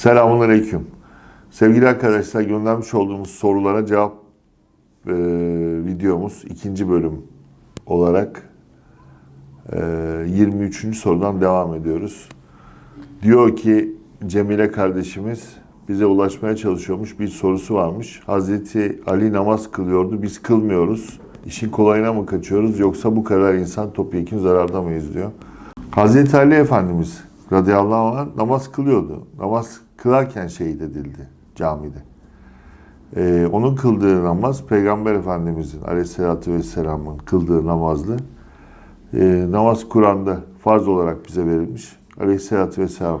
Selamun Aleyküm. Sevgili arkadaşlar göndermiş olduğumuz sorulara cevap e, videomuz ikinci bölüm olarak e, 23. sorudan devam ediyoruz. Diyor ki Cemile kardeşimiz bize ulaşmaya çalışıyormuş bir sorusu varmış. Hazreti Ali namaz kılıyordu biz kılmıyoruz. İşin kolayına mı kaçıyoruz yoksa bu kadar insan topyekun zararda mıyız diyor. Hazreti Ali Efendimiz radıyallahu anh namaz kılıyordu. Namaz kılarken şehit edildi camide. Ee, onun kıldığı namaz Peygamber Efendimizin aleyhissalatü vesselamın kıldığı namazdı. Ee, namaz Kur'an'da farz olarak bize verilmiş. Aleyhissalatü vesselam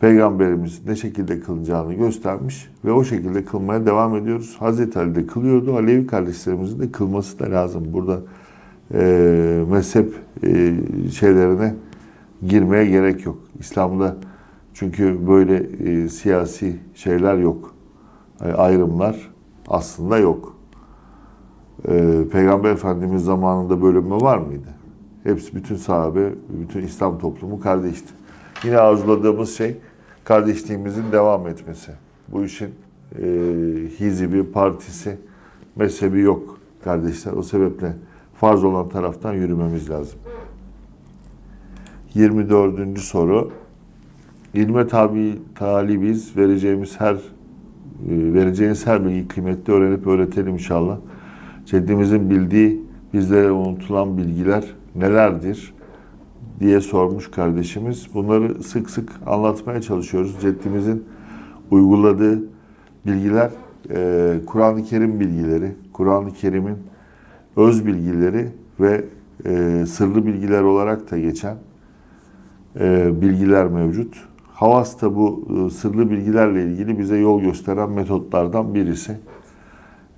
Peygamberimiz ne şekilde kılınacağını göstermiş ve o şekilde kılmaya devam ediyoruz. Hazreti Ali de kılıyordu. Alevi kardeşlerimizin de kılması da lazım. Burada e, mezhep e, şeylerine girmeye gerek yok. İslam'da çünkü böyle e, siyasi şeyler yok. E, ayrımlar aslında yok. E, Peygamber Efendimiz zamanında bölünme var mıydı? Hepsi bütün sahabe, bütün İslam toplumu kardeşti. Yine arzuladığımız şey kardeşliğimizin devam etmesi. Bu işin e, hizibi, partisi, mezhebi yok kardeşler. O sebeple farz olan taraftan yürümemiz lazım. 24. soru. İlme tabi talibiz. Vereceğimiz her e, vereceğiniz her bilgi kıymetli öğrenip öğretelim inşallah. Ceddimizin bildiği bizlere unutulan bilgiler nelerdir diye sormuş kardeşimiz. Bunları sık sık anlatmaya çalışıyoruz. Ceddimizin uyguladığı bilgiler e, Kur'an-ı Kerim bilgileri, Kur'an-ı Kerim'in öz bilgileri ve e, sırlı bilgiler olarak da geçen bilgiler mevcut. Havas da bu e, sırlı bilgilerle ilgili bize yol gösteren metotlardan birisi.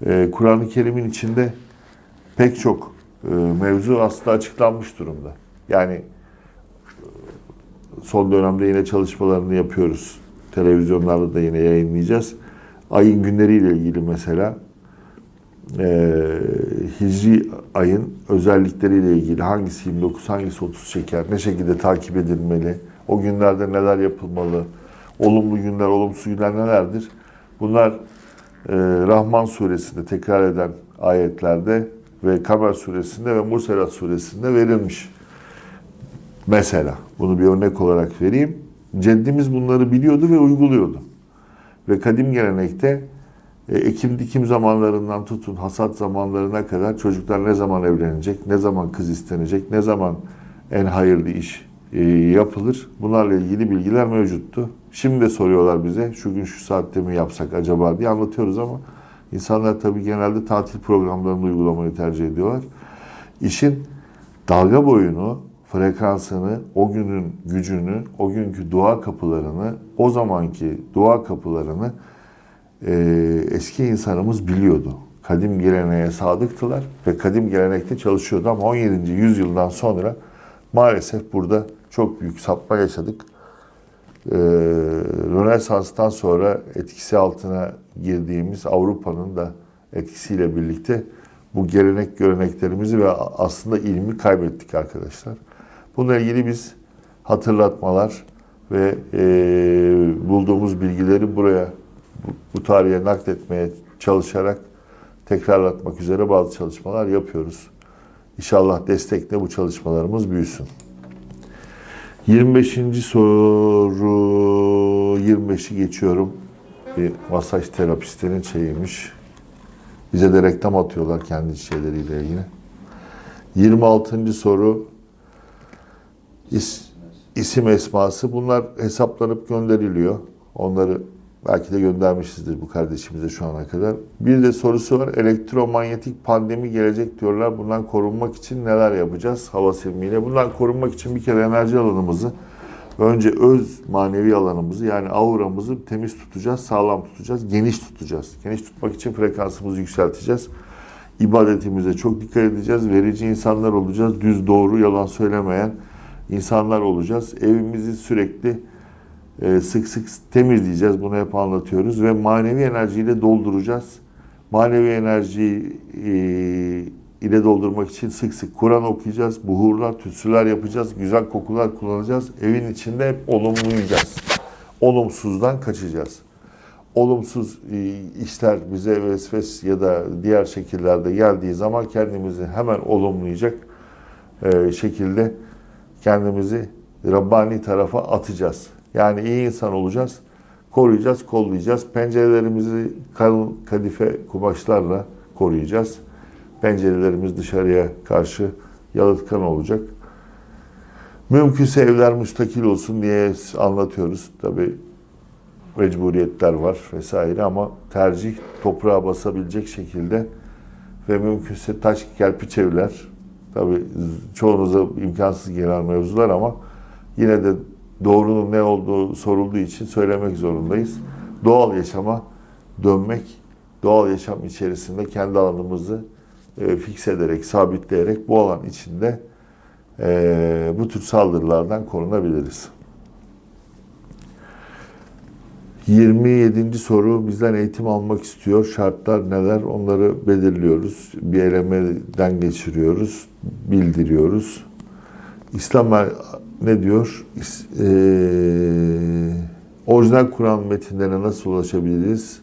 E, Kur'an-ı Kerim'in içinde pek çok e, mevzu aslında açıklanmış durumda. Yani son dönemde yine çalışmalarını yapıyoruz. Televizyonlarda da yine yayınlayacağız. Ayın günleriyle ilgili mesela e, Hicri ayın özellikleriyle ilgili hangisi 29, hangisi 30 çeker, ne şekilde takip edilmeli, o günlerde neler yapılmalı, olumlu günler, olumsuz günler nelerdir? Bunlar e, Rahman suresinde tekrar eden ayetlerde ve Kamer suresinde ve Murselat suresinde verilmiş. Mesela bunu bir örnek olarak vereyim. Ceddimiz bunları biliyordu ve uyguluyordu. Ve kadim gelenekte e, ekim dikim zamanlarından tutun hasat zamanlarına kadar çocuklar ne zaman evlenecek, ne zaman kız istenecek, ne zaman en hayırlı iş e, yapılır. Bunlarla ilgili bilgiler mevcuttu. Şimdi de soruyorlar bize şu gün şu saatte mi yapsak acaba diye anlatıyoruz ama insanlar tabii genelde tatil programlarını uygulamayı tercih ediyorlar. İşin dalga boyunu, frekansını, o günün gücünü, o günkü dua kapılarını, o zamanki dua kapılarını e, eski insanımız biliyordu. Kadim geleneğe sadıktılar ve kadim gelenekte çalışıyordu ama 17. yüzyıldan sonra maalesef burada çok büyük sapma yaşadık. E, Rönesans'tan sonra etkisi altına girdiğimiz Avrupa'nın da etkisiyle birlikte bu gelenek göreneklerimizi ve aslında ilmi kaybettik arkadaşlar. Bununla ilgili biz hatırlatmalar ve e, bulduğumuz bilgileri buraya bu, bu tarihe nakletmeye çalışarak tekrarlatmak üzere bazı çalışmalar yapıyoruz. İnşallah destekle bu çalışmalarımız büyüsün. 25. soru 25'i geçiyorum. Bir masaj terapistinin şeyiymiş. Bize de reklam atıyorlar kendi şeyleriyle yine. 26. soru is, isim esması. Bunlar hesaplanıp gönderiliyor. Onları belki de göndermişizdir bu kardeşimize şu ana kadar. Bir de sorusu var. Elektromanyetik pandemi gelecek diyorlar. Bundan korunmak için neler yapacağız hava silmiyle? Bundan korunmak için bir kere enerji alanımızı önce öz manevi alanımızı yani auramızı temiz tutacağız, sağlam tutacağız, geniş tutacağız. Geniş tutmak için frekansımızı yükselteceğiz. İbadetimize çok dikkat edeceğiz. Verici insanlar olacağız. Düz, doğru, yalan söylemeyen insanlar olacağız. Evimizi sürekli e, sık sık temizleyeceğiz. Bunu hep anlatıyoruz ve manevi enerjiyle dolduracağız. Manevi enerjiyi e, ile doldurmak için sık sık Kur'an okuyacağız, buhurlar, tütsüler yapacağız, güzel kokular kullanacağız. Evin içinde hep olumlayacağız. olumsuzdan kaçacağız. Olumsuz e, işler bize vesves ya da diğer şekillerde geldiği zaman kendimizi hemen olumlayacak e, şekilde kendimizi Rabbani tarafa atacağız. Yani iyi insan olacağız, koruyacağız, kollayacağız. Pencerelerimizi kalın kadife kumaşlarla koruyacağız. Pencerelerimiz dışarıya karşı yalıtkan olacak. Mümkünse evler müstakil olsun diye anlatıyoruz. Tabi mecburiyetler var vesaire ama tercih toprağa basabilecek şekilde ve mümkünse taş kerpiç evler. Tabi çoğunuza imkansız gelen mevzular ama yine de doğrunun ne olduğu sorulduğu için söylemek zorundayız. Doğal yaşama dönmek, doğal yaşam içerisinde kendi alanımızı e, fikse ederek, sabitleyerek bu alan içinde e, bu tür saldırılardan korunabiliriz. 27. soru bizden eğitim almak istiyor. Şartlar neler? Onları belirliyoruz. Bir elemeden geçiriyoruz. Bildiriyoruz. İslam ne diyor? E, orijinal Kur'an metinlerine nasıl ulaşabiliriz?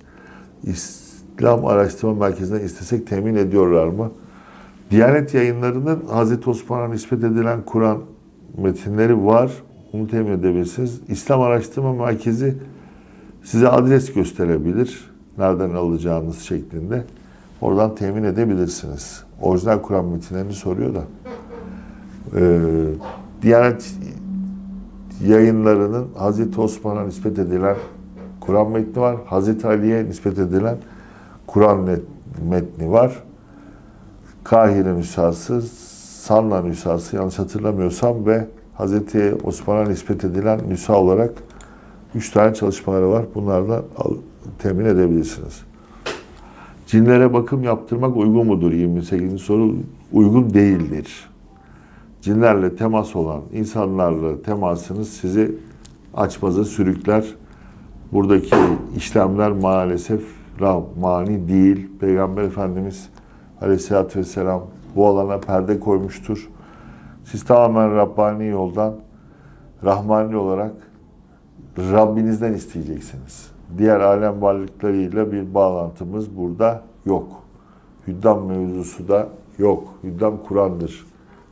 İslam Araştırma Merkezi'nden istesek temin ediyorlar mı? Diyanet yayınlarının Hazreti Osman'a nispet edilen Kur'an metinleri var. Bunu temin edebilirsiniz. İslam Araştırma Merkezi size adres gösterebilir. Nereden alacağınız şeklinde. Oradan temin edebilirsiniz. Orijinal Kur'an metinlerini soruyor da. Ee, Diyanet yayınlarının Hazreti Osman'a nispet edilen Kur'an metni var. Hazreti Ali'ye nispet edilen Kur'an metni var. Kahire nüshası, Sanla nüshası yanlış hatırlamıyorsam ve Hazreti Osman'a nispet edilen nüsa olarak üç tane çalışmaları var. Bunlardan temin edebilirsiniz. Cinlere bakım yaptırmak uygun mudur? 28. soru uygun değildir. Cinlerle temas olan insanlarla temasınız sizi açmaza sürükler. Buradaki işlemler maalesef mani değil. Peygamber Efendimiz Aleyhisselatü Vesselam bu alana perde koymuştur. Siz tamamen Rabbani yoldan, Rahmani olarak Rabbinizden isteyeceksiniz. Diğer alem varlıklarıyla bir bağlantımız burada yok. Hüddam mevzusu da yok. Hüddam Kur'an'dır.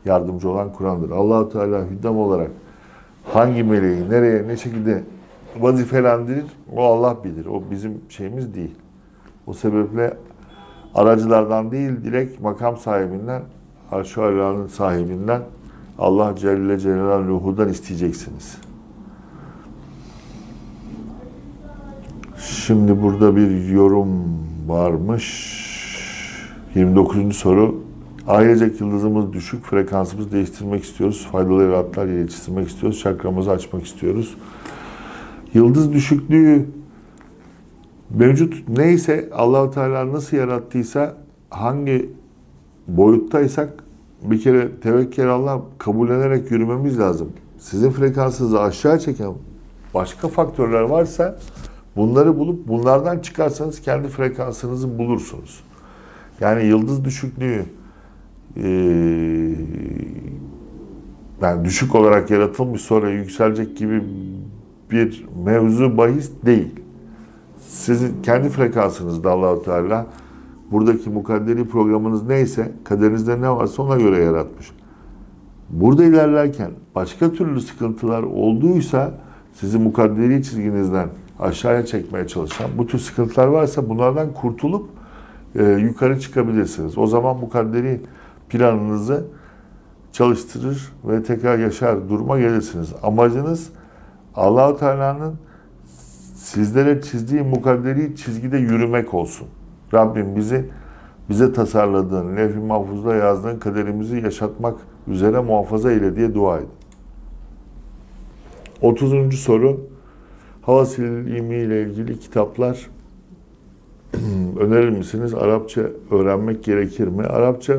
Yardımcı olan Kur'an'dır. allah Teala hüddam olarak hangi meleği, nereye, ne şekilde vazifelendirir o Allah bilir. O bizim şeyimiz değil. O sebeple aracılardan değil direkt makam sahibinden, arş sahibinden Allah Celle Celaluhu'dan isteyeceksiniz. Şimdi burada bir yorum varmış. 29. soru. Ailecek yıldızımız düşük, frekansımızı değiştirmek istiyoruz. Faydalı yaratlar yetiştirmek istiyoruz. Çakramızı açmak istiyoruz. Yıldız düşüklüğü mevcut neyse Allahu Teala nasıl yarattıysa hangi boyuttaysak bir kere tevekkül Allah kabullenerek yürümemiz lazım. Sizin frekansınızı aşağı çeken başka faktörler varsa bunları bulup bunlardan çıkarsanız kendi frekansınızı bulursunuz. Yani yıldız düşüklüğü yani düşük olarak yaratılmış sonra yükselecek gibi bir mevzu bahis değil. Sizin kendi frekansınızda Allahu Teala buradaki mukadderi programınız neyse, kaderinizde ne varsa ona göre yaratmış. Burada ilerlerken başka türlü sıkıntılar olduysa sizi mukadderi çizginizden aşağıya çekmeye çalışan bu tür sıkıntılar varsa bunlardan kurtulup e, yukarı çıkabilirsiniz. O zaman mukadderi planınızı çalıştırır ve tekrar yaşar duruma gelirsiniz. Amacınız Allahu Teala'nın sizlere çizdiği mukadderi çizgide yürümek olsun. Rabbim bizi bize tasarladığın, levh-i mahfuzda yazdığın kaderimizi yaşatmak üzere muhafaza eyle diye dua edin. 30. soru Hava silimi ile ilgili kitaplar önerir misiniz? Arapça öğrenmek gerekir mi? Arapça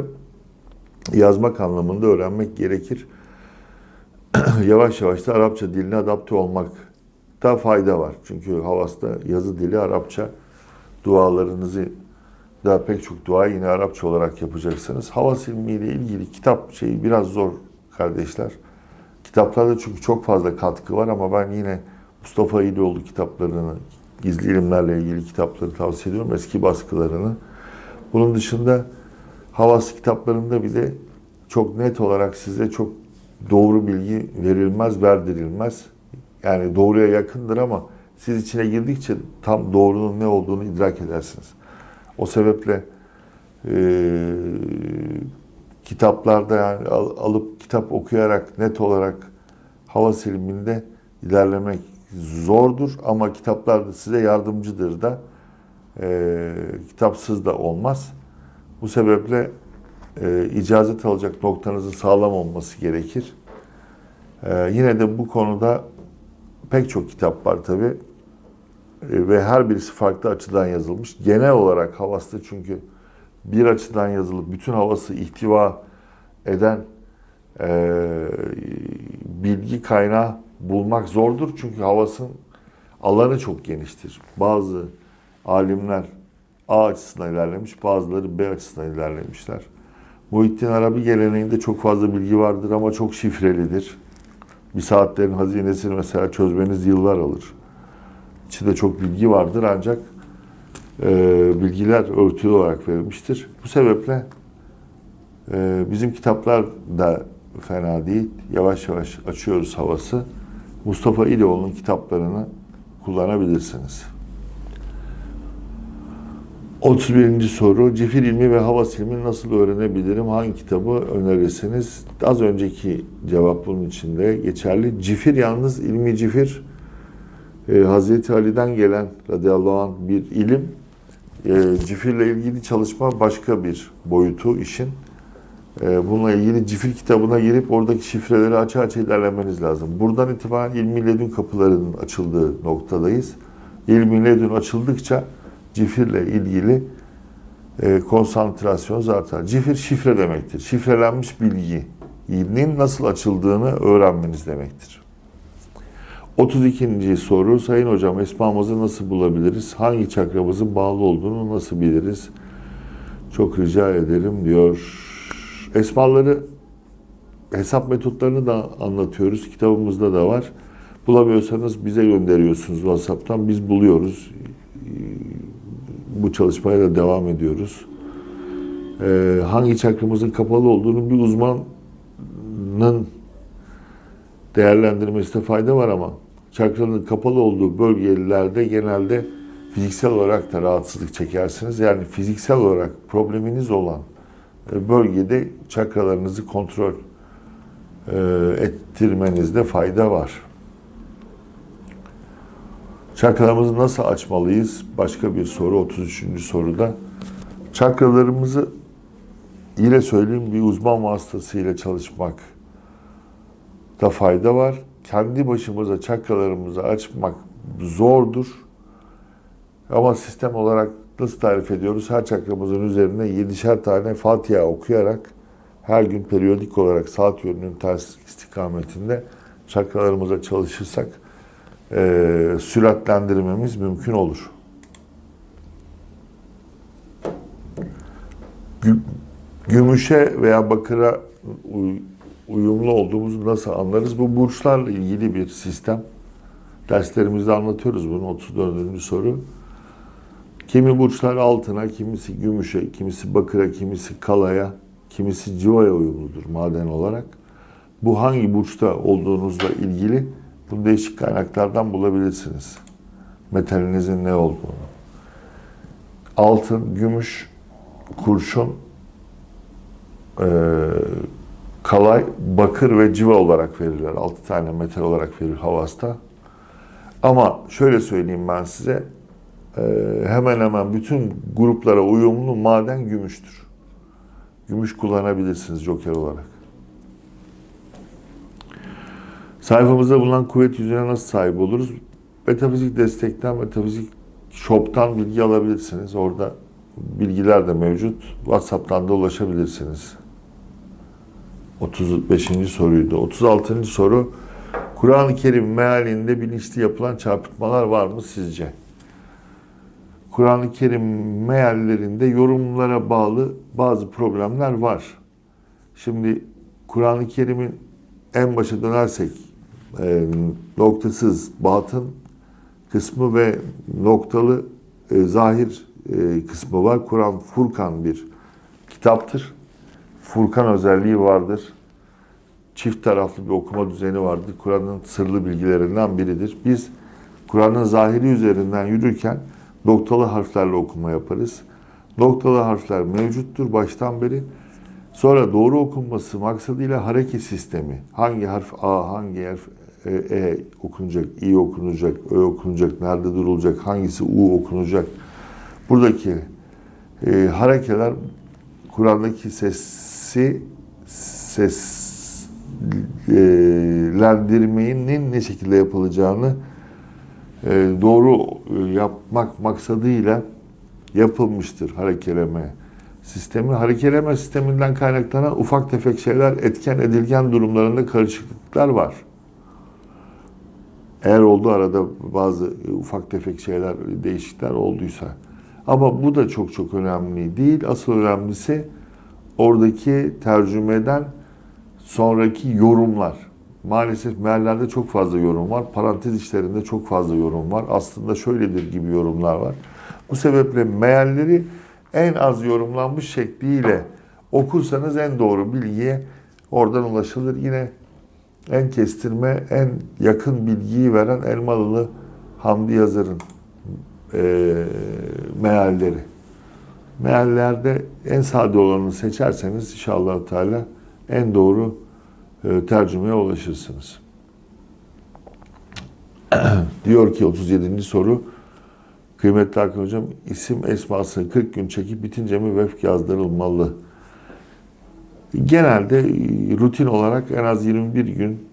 yazmak anlamında öğrenmek gerekir. yavaş yavaş da Arapça diline adapte olmak da fayda var. Çünkü Havas'ta yazı dili Arapça. Dualarınızı da pek çok dua yine Arapça olarak yapacaksınız. Havas ilmiyle ilgili kitap şeyi biraz zor kardeşler. Kitaplarda çünkü çok fazla katkı var ama ben yine Mustafa İlioğlu kitaplarını, gizli ilimlerle ilgili kitapları tavsiye ediyorum. Eski baskılarını. Bunun dışında Havas kitaplarında bile çok net olarak size çok doğru bilgi verilmez, verdirilmez. Yani doğruya yakındır ama siz içine girdikçe tam doğrunun ne olduğunu idrak edersiniz. O sebeple e, kitaplarda yani al- alıp kitap okuyarak net olarak hava siliminde ilerlemek zordur ama kitaplar da size yardımcıdır da e, kitapsız da olmaz. Bu sebeple e, icazet alacak noktanızın sağlam olması gerekir. E, yine de bu konuda pek çok kitap var tabi ve her birisi farklı açıdan yazılmış. Genel olarak havasta çünkü bir açıdan yazılıp bütün havası ihtiva eden e, bilgi kaynağı bulmak zordur. Çünkü havasın alanı çok geniştir. Bazı alimler A açısından ilerlemiş, bazıları B açısından ilerlemişler. Muhittin Arabi geleneğinde çok fazla bilgi vardır ama çok şifrelidir. Bir saatlerin hazinesini mesela çözmeniz yıllar alır. İçinde çok bilgi vardır ancak e, bilgiler örtülü olarak verilmiştir. Bu sebeple e, bizim kitaplar da fena değil. Yavaş yavaş açıyoruz havası. Mustafa İlioğlu'nun kitaplarını kullanabilirsiniz. 31. soru. Cifir ilmi ve hava silmini nasıl öğrenebilirim? Hangi kitabı önerirsiniz? Az önceki cevap bunun içinde geçerli. Cifir yalnız ilmi cifir e, Hazreti Ali'den gelen radıyallahu anh bir ilim. E, cifirle ilgili çalışma başka bir boyutu işin. E, bununla ilgili cifir kitabına girip oradaki şifreleri açı açı ilerlemeniz lazım. Buradan itibaren ilmi ledün kapılarının açıldığı noktadayız. İlmi ledün açıldıkça cifirle ilgili e, konsantrasyon artar. Cifir şifre demektir. Şifrelenmiş bilginin nasıl açıldığını öğrenmeniz demektir. 32. soru. Sayın hocam esmamızı nasıl bulabiliriz? Hangi çakramızın bağlı olduğunu nasıl biliriz? Çok rica ederim diyor. Esmaları hesap metotlarını da anlatıyoruz. Kitabımızda da var. Bulamıyorsanız bize gönderiyorsunuz WhatsApp'tan. Biz buluyoruz. Bu çalışmaya da devam ediyoruz. Ee, hangi çakramızın kapalı olduğunu bir uzmanın değerlendirmesine fayda var ama çakranın kapalı olduğu bölgelerde genelde fiziksel olarak da rahatsızlık çekersiniz. Yani fiziksel olarak probleminiz olan bölgede çakralarınızı kontrol e, ettirmenizde fayda var. Çakralarımızı nasıl açmalıyız? Başka bir soru 33. soruda. Çakralarımızı yine söyleyeyim bir uzman vasıtasıyla çalışmak da fayda var. Kendi başımıza çakralarımızı açmak zordur. Ama sistem olarak nasıl tarif ediyoruz? Her çakramızın üzerine 7'şer tane Fatiha okuyarak her gün periyodik olarak saat yönünün ters istikametinde çakralarımıza çalışırsak e, süratlendirmemiz mümkün olur. Gü- Gümüşe veya bakıra uy- uyumlu olduğumuzu nasıl anlarız? Bu burçlarla ilgili bir sistem. Derslerimizde anlatıyoruz bunu 34. soru. Kimi burçlar altına, kimisi gümüşe, kimisi bakıra, kimisi kalaya, kimisi civaya uyumludur maden olarak. Bu hangi burçta olduğunuzla ilgili bunu değişik kaynaklardan bulabilirsiniz. Metalinizin ne olduğunu. Altın, gümüş, kurşun, eee, kalay, bakır ve civa olarak verirler. 6 tane metal olarak verir Havas'ta. Ama şöyle söyleyeyim ben size, ee, hemen hemen bütün gruplara uyumlu maden gümüştür. Gümüş kullanabilirsiniz joker olarak. Sayfamızda bulunan kuvvet yüzüne nasıl sahip oluruz? Metafizik destekten, metafizik shop'tan bilgi alabilirsiniz. Orada bilgiler de mevcut. WhatsApp'tan da ulaşabilirsiniz. 35. soruydu. 36. soru. Kur'an-ı Kerim mealinde bilinçli yapılan çarpıtmalar var mı sizce? Kur'an-ı Kerim meallerinde yorumlara bağlı bazı problemler var. Şimdi Kur'an-ı Kerim'in en başa dönersek e, noktasız batın kısmı ve noktalı e, zahir e, kısmı var. Kur'an Furkan bir kitaptır. Furkan özelliği vardır. Çift taraflı bir okuma düzeni vardır. Kur'an'ın sırlı bilgilerinden biridir. Biz Kur'an'ın zahiri üzerinden yürürken noktalı harflerle okuma yaparız. Noktalı harfler mevcuttur baştan beri. Sonra doğru okunması maksadıyla hareket sistemi. Hangi harf A, hangi harf e, e okunacak, İ okunacak, Ö okunacak, nerede durulacak, hangisi U okunacak. Buradaki e, harekeler Kur'an'daki sesi seslendirmenin ne şekilde yapılacağını e, doğru e, yapmak maksadıyla yapılmıştır harekeleme sistemi. Harekeleme sisteminden kaynaklanan ufak tefek şeyler etken edilgen durumlarında karışıklıklar var. Eğer oldu arada bazı ufak tefek şeyler, değişiklikler olduysa. Ama bu da çok çok önemli değil. Asıl önemlisi oradaki tercümeden sonraki yorumlar. Maalesef meallerde çok fazla yorum var. Parantez işlerinde çok fazla yorum var. Aslında şöyledir gibi yorumlar var. Bu sebeple mealleri en az yorumlanmış şekliyle okursanız en doğru bilgiye oradan ulaşılır. Yine en kestirme, en yakın bilgiyi veren Elmalılı Hamdi Yazar'ın e, mealleri. Meallerde en sade olanı seçerseniz inşallah Teala en doğru e, tercümeye ulaşırsınız. Diyor ki 37. soru Kıymetli Hakan Hocam isim esması 40 gün çekip bitince mi vefk yazdırılmalı? Genelde rutin olarak en az 21 gün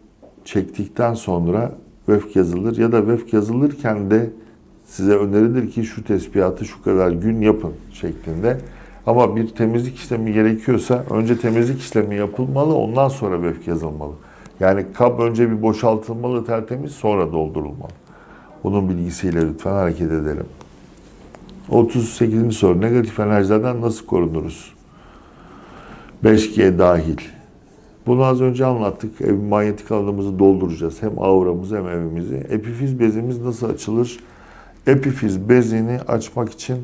çektikten sonra vefk yazılır ya da vefk yazılırken de size önerilir ki şu tespihatı şu kadar gün yapın şeklinde. Ama bir temizlik işlemi gerekiyorsa önce temizlik işlemi yapılmalı ondan sonra vefk yazılmalı. Yani kap önce bir boşaltılmalı tertemiz sonra doldurulmalı. Bunun bilgisiyle lütfen hareket edelim. 38. soru. Negatif enerjilerden nasıl korunuruz? 5G dahil. Bunu az önce anlattık. Ev manyetik alanımızı dolduracağız. Hem auramızı hem evimizi. Epifiz bezimiz nasıl açılır? Epifiz bezini açmak için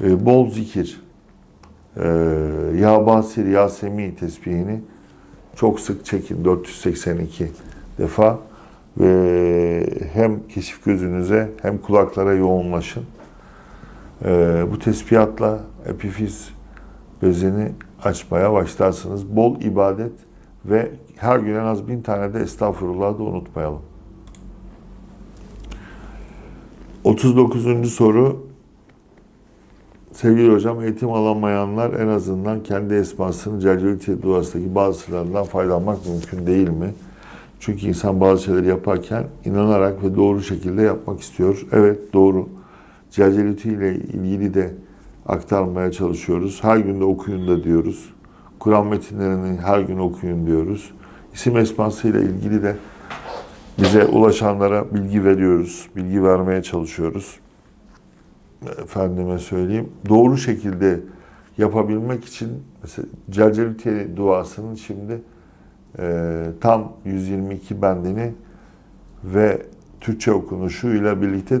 e, bol zikir, e, Ya Basir Yasemi tesbihini çok sık çekin. 482 defa ve hem keşif gözünüze hem kulaklara yoğunlaşın. Ee, bu tespihatla epifiz bezini açmaya başlarsınız. Bol ibadet ve her gün en az bin tane de estağfurullah da unutmayalım. 39. soru Sevgili hocam, eğitim alamayanlar en azından kendi esmasının Cellelit duasındaki bazı sırlarından faydalanmak mümkün değil mi? Çünkü insan bazı şeyleri yaparken inanarak ve doğru şekilde yapmak istiyor. Evet, doğru. Cellelit ile ilgili de aktarmaya çalışıyoruz. Her gün de okuyun da diyoruz. Kur'an metinlerini her gün okuyun diyoruz. İsim esması ile ilgili de bize ulaşanlara bilgi veriyoruz. Bilgi vermeye çalışıyoruz. Efendime söyleyeyim. Doğru şekilde yapabilmek için mesela Celcelütiye duasının şimdi e, tam 122 bendini ve Türkçe okunuşuyla birlikte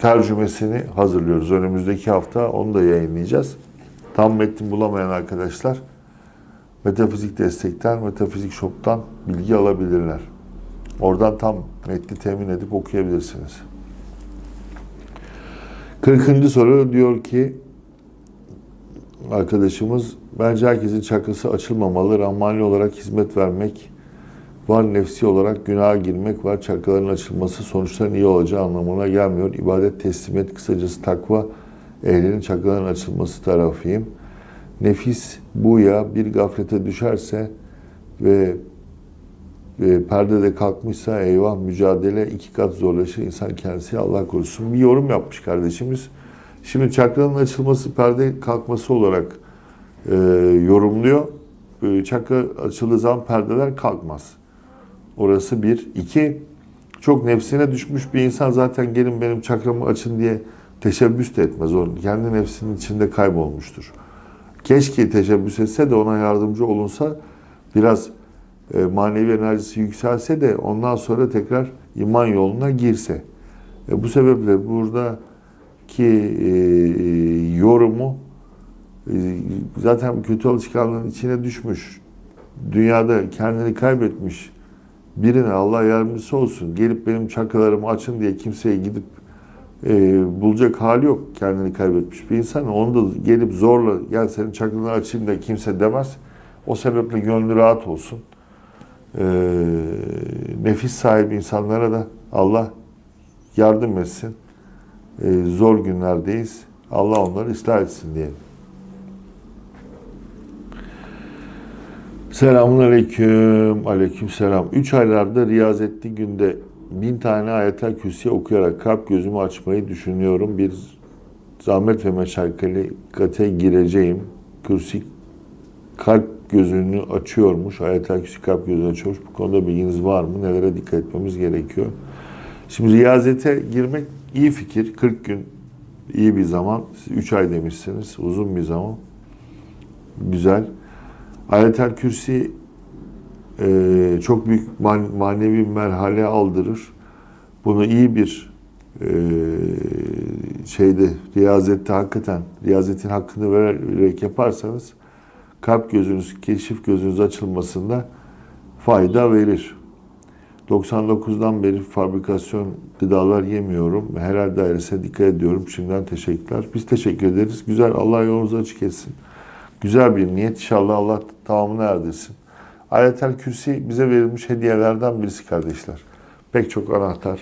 tercümesini hazırlıyoruz. Önümüzdeki hafta onu da yayınlayacağız. Tam metni bulamayan arkadaşlar Metafizik Destek'ten, Metafizik Shop'tan bilgi alabilirler. Oradan tam metni temin edip okuyabilirsiniz. 40. soru diyor ki arkadaşımız bence herkesin çakrası açılmamalı. Rahmani olarak hizmet vermek var, nefsi olarak günaha girmek var. Çakraların açılması sonuçların iyi olacağı anlamına gelmiyor. İbadet, teslimiyet, kısacası takva ehlinin çakraların açılması tarafıyım. Nefis bu ya bir gaflete düşerse ve e, perdede kalkmışsa eyvah mücadele iki kat zorlaşır. İnsan kendisi Allah korusun. Bir yorum yapmış kardeşimiz. Şimdi çakranın açılması perde kalkması olarak e, yorumluyor. E, çakra açıldığı zaman perdeler kalkmaz. Orası bir. İki, çok nefsine düşmüş bir insan zaten gelin benim çakramı açın diye teşebbüs de etmez. O kendi nefsinin içinde kaybolmuştur. Keşke teşebbüs etse de ona yardımcı olunsa biraz e, manevi enerjisi yükselse de ondan sonra tekrar iman yoluna girse. E, bu sebeple buradaki e, yorumu e, zaten kötü alışkanlığın içine düşmüş, dünyada kendini kaybetmiş birine Allah yardımcısı olsun, gelip benim çakılarımı açın diye kimseye gidip e, bulacak hali yok kendini kaybetmiş bir insan. Onu da gelip zorla gel senin çakılarını açayım da kimse demez. O sebeple gönlü rahat olsun. E, nefis sahibi insanlara da Allah yardım etsin. E, zor günlerdeyiz. Allah onları ıslah etsin diyelim. Selamun aleyküm. Aleyküm selam. Üç aylarda riyazetli günde bin tane ayetel kürsi okuyarak kalp gözümü açmayı düşünüyorum. Bir zahmet ve meşakkate gireceğim. Kürsi kalp gözünü açıyormuş. Ayetel kürsi kalp gözünü açıyormuş. Bu konuda bilginiz var mı? Nelere dikkat etmemiz gerekiyor? Şimdi riyazete girmek iyi fikir. 40 gün iyi bir zaman. Siz 3 ay demişsiniz. Uzun bir zaman. Güzel. Ayetel Kürsi e, çok büyük man, manevi merhale aldırır. Bunu iyi bir e, şeyde riyazette hakikaten riyazetin hakkını vererek yaparsanız kalp gözünüz, keşif gözünüz açılmasında fayda verir. 99'dan beri fabrikasyon gıdalar yemiyorum. Helal dairesine dikkat ediyorum. Şimdiden teşekkürler. Biz teşekkür ederiz. Güzel. Allah yolunuzu açık etsin. Güzel bir niyet. İnşallah Allah tamamını erdirsin. Ayetel Kürsi bize verilmiş hediyelerden birisi kardeşler. Pek çok anahtar,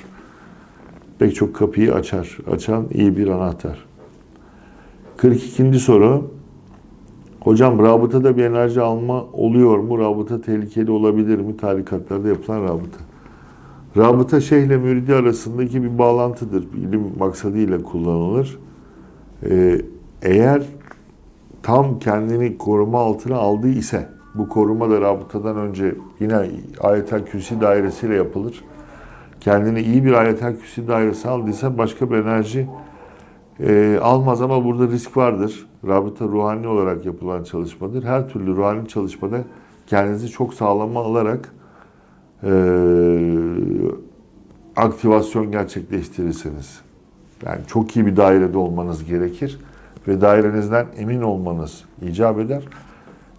pek çok kapıyı açar. Açan iyi bir anahtar. 42. soru. Hocam rabıtada bir enerji alma oluyor mu? Rabıta tehlikeli olabilir mi? Tarikatlarda yapılan rabıta. Rabıta şeyhle müridi arasındaki bir bağlantıdır. İlim maksadıyla kullanılır. Ee, eğer tam kendini koruma altına aldığı ise bu koruma da rabıtadan önce yine ayetel kürsi dairesiyle yapılır. Kendini iyi bir ayetel kürsi dairesi aldıysa başka bir enerji e, almaz ama burada risk vardır. Rabıta ruhani olarak yapılan çalışmadır. Her türlü ruhani çalışmada kendinizi çok sağlama alarak e, aktivasyon gerçekleştirirsiniz. Yani çok iyi bir dairede olmanız gerekir ve dairenizden emin olmanız icap eder.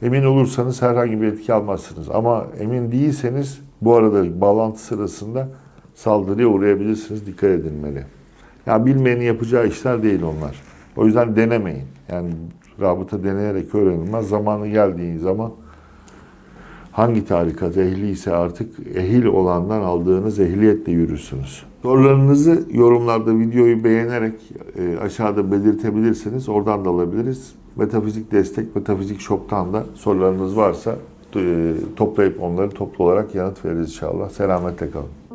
Emin olursanız herhangi bir etki almazsınız. Ama emin değilseniz bu arada bağlantı sırasında saldırıya uğrayabilirsiniz. Dikkat edilmeli. Ya bilmeyenin yapacağı işler değil onlar. O yüzden denemeyin. Yani rabıta deneyerek öğrenilmez. Zamanı geldiği zaman hangi tarikat ehli ise artık ehil olandan aldığınız ehliyetle yürürsünüz. Sorularınızı yorumlarda videoyu beğenerek e, aşağıda belirtebilirsiniz. Oradan da alabiliriz. Metafizik Destek, Metafizik Shop'tan da sorularınız varsa e, toplayıp onları toplu olarak yanıt veririz inşallah. Selametle kalın.